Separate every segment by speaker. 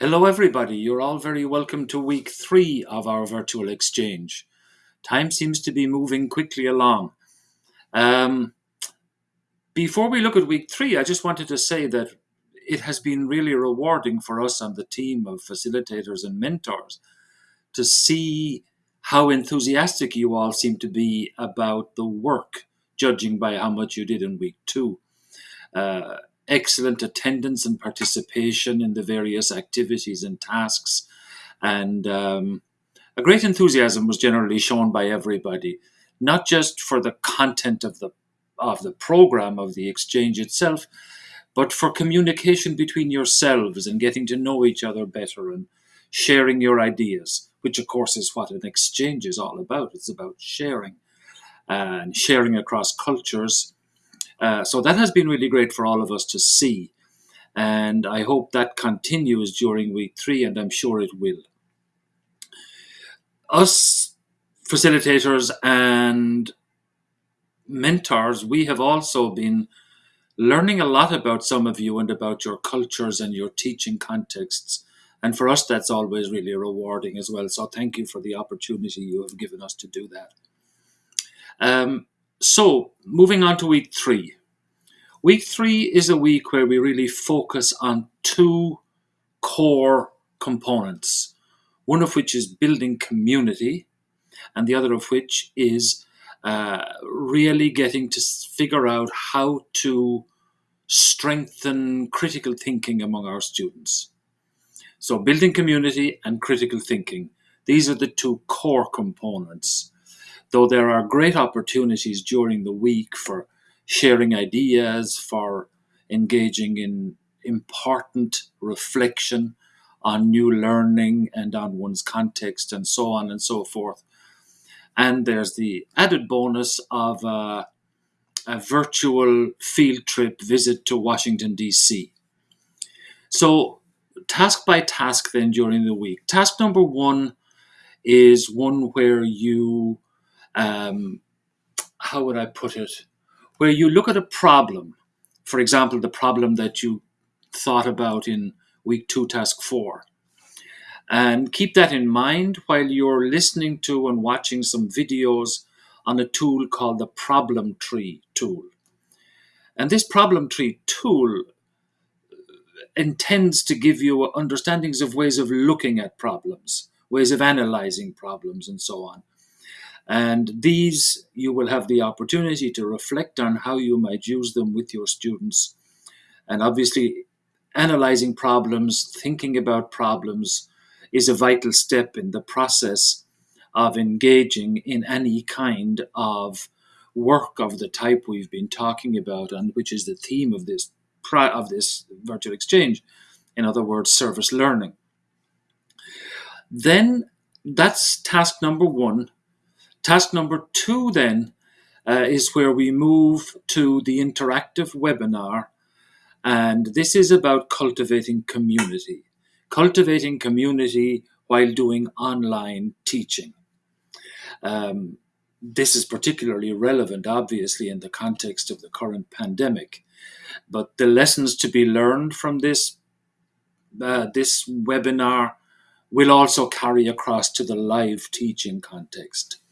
Speaker 1: Hello, everybody. You're all very welcome to week three of our virtual exchange. Time seems to be moving quickly along. Um, before we look at week three, I just wanted to say that it has been really rewarding for us and the team of facilitators and mentors to see how enthusiastic you all seem to be about the work, judging by how much you did in week two. Uh, excellent attendance and participation in the various activities and tasks. And um, a great enthusiasm was generally shown by everybody, not just for the content of the of the program of the exchange itself, but for communication between yourselves and getting to know each other better and sharing your ideas, which of course is what an exchange is all about. It's about sharing and sharing across cultures uh, so that has been really great for all of us to see. And I hope that continues during week three, and I'm sure it will. Us facilitators and mentors, we have also been learning a lot about some of you and about your cultures and your teaching contexts. And for us, that's always really rewarding as well. So thank you for the opportunity you have given us to do that. Um, so, moving on to week three. Week three is a week where we really focus on two core components, one of which is building community, and the other of which is uh, really getting to figure out how to strengthen critical thinking among our students. So, building community and critical thinking, these are the two core components though there are great opportunities during the week for sharing ideas, for engaging in important reflection on new learning and on one's context and so on and so forth. And there's the added bonus of a, a virtual field trip visit to Washington, D.C. So, task by task, then during the week. Task number one is one where you um, how would I put it, where you look at a problem, for example, the problem that you thought about in week two, task four, and keep that in mind while you're listening to and watching some videos on a tool called the problem tree tool. And this problem tree tool intends to give you understandings of ways of looking at problems, ways of analyzing problems, and so on. And these, you will have the opportunity to reflect on how you might use them with your students. And obviously, analyzing problems, thinking about problems is a vital step in the process of engaging in any kind of work of the type we've been talking about, and which is the theme of this of this virtual exchange. In other words, service learning. Then that's task number one Task number two then uh, is where we move to the interactive webinar. And this is about cultivating community, cultivating community while doing online teaching. Um, this is particularly relevant, obviously, in the context of the current pandemic. But the lessons to be learned from this, uh, this webinar will also carry across to the live teaching context.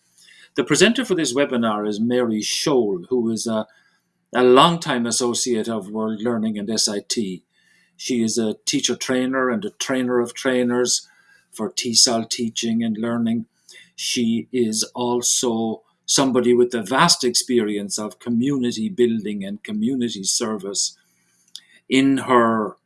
Speaker 1: The presenter for this webinar is Mary Scholl, who is a, a longtime associate of World Learning and SIT. She is a teacher trainer and a trainer of trainers for TESOL teaching and learning. She is also somebody with a vast experience of community building and community service in her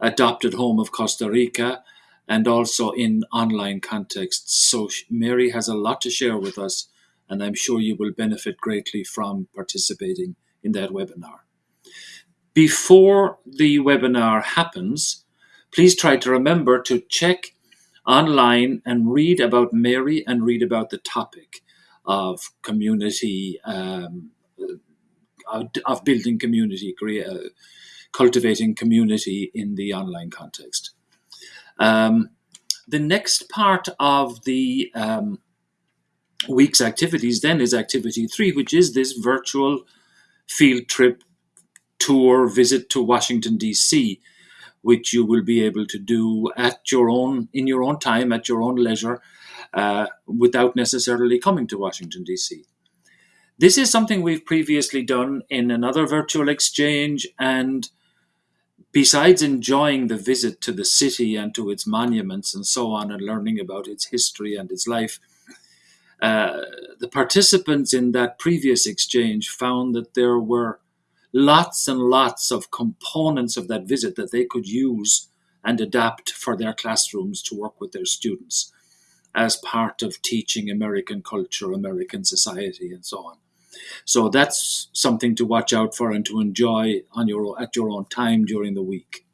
Speaker 1: adopted home of Costa Rica and also in online contexts. So Mary has a lot to share with us and I'm sure you will benefit greatly from participating in that webinar. Before the webinar happens, please try to remember to check online and read about Mary and read about the topic of community, um, of building community, uh, cultivating community in the online context. Um, the next part of the um, week's activities then is activity three, which is this virtual field trip tour visit to Washington, D.C., which you will be able to do at your own, in your own time, at your own leisure, uh, without necessarily coming to Washington, D.C. This is something we've previously done in another virtual exchange, and besides enjoying the visit to the city and to its monuments and so on, and learning about its history and its life, uh, the participants in that previous exchange found that there were lots and lots of components of that visit that they could use and adapt for their classrooms to work with their students as part of teaching American culture, American society, and so on. So that's something to watch out for and to enjoy on your at your own time during the week.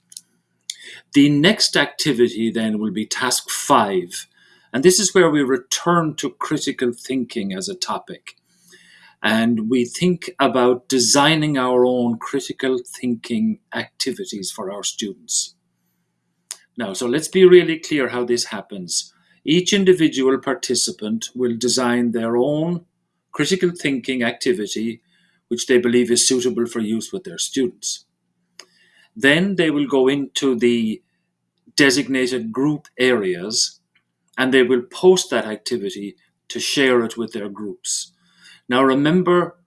Speaker 1: The next activity then will be task five, and this is where we return to critical thinking as a topic. And we think about designing our own critical thinking activities for our students. Now, so let's be really clear how this happens. Each individual participant will design their own critical thinking activity which they believe is suitable for use with their students. Then they will go into the designated group areas and they will post that activity to share it with their groups. Now remember,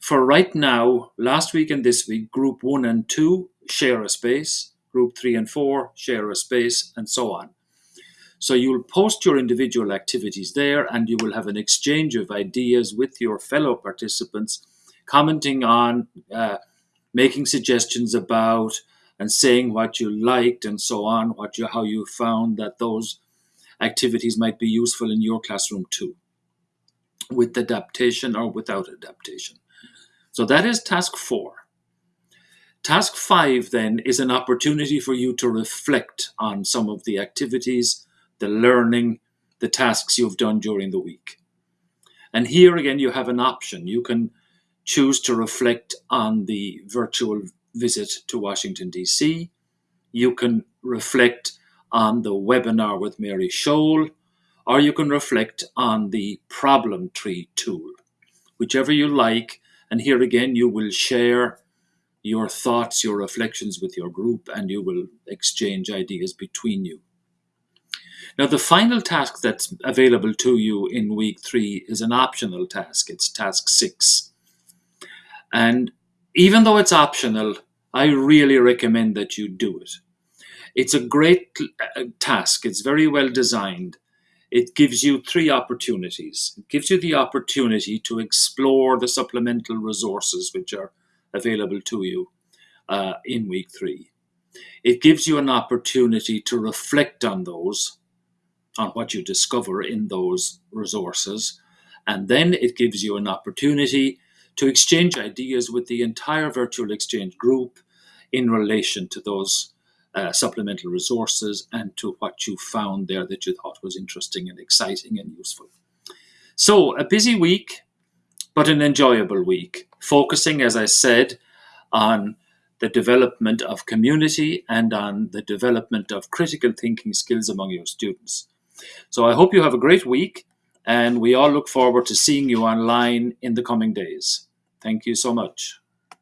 Speaker 1: for right now, last week and this week, group one and two share a space, group three and four share a space, and so on. So you'll post your individual activities there and you will have an exchange of ideas with your fellow participants, commenting on, uh, making suggestions about, and saying what you liked and so on, what you, how you found that those activities might be useful in your classroom too, with adaptation or without adaptation. So that is task four. Task five then is an opportunity for you to reflect on some of the activities the learning, the tasks you've done during the week. And here again, you have an option. You can choose to reflect on the virtual visit to Washington, D.C. You can reflect on the webinar with Mary Scholl, or you can reflect on the problem tree tool, whichever you like. And here again, you will share your thoughts, your reflections with your group, and you will exchange ideas between you. Now, the final task that's available to you in week three is an optional task. It's task six. And even though it's optional, I really recommend that you do it. It's a great uh, task. It's very well designed. It gives you three opportunities. It gives you the opportunity to explore the supplemental resources which are available to you uh, in week three. It gives you an opportunity to reflect on those on what you discover in those resources. And then it gives you an opportunity to exchange ideas with the entire virtual exchange group in relation to those uh, supplemental resources and to what you found there that you thought was interesting and exciting and useful. So, a busy week, but an enjoyable week, focusing, as I said, on the development of community and on the development of critical thinking skills among your students. So I hope you have a great week and we all look forward to seeing you online in the coming days. Thank you so much.